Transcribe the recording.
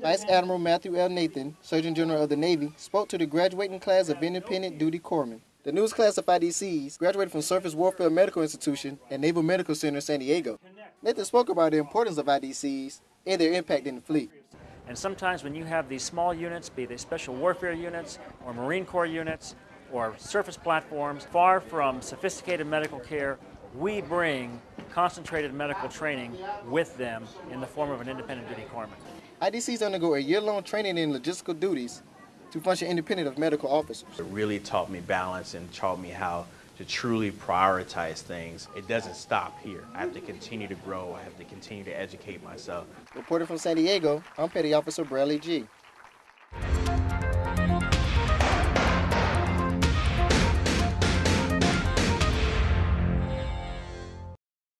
Vice Admiral Matthew L. Nathan, Surgeon General of the Navy, spoke to the graduating class of independent duty corpsmen. The newest class of IDCs graduated from Surface Warfare Medical Institution and Naval Medical Center San Diego. Nathan spoke about the importance of IDCs and their impact in the fleet. And sometimes when you have these small units, be they special warfare units or Marine Corps units or surface platforms, far from sophisticated medical care, we bring concentrated medical training with them in the form of an independent duty corpsman. IDCs undergo a year-long training in logistical duties to function independent of medical officers. It really taught me balance and taught me how to truly prioritize things. It doesn't stop here. I have to continue to grow. I have to continue to educate myself. Reporting from San Diego, I'm Petty Officer Bradley G.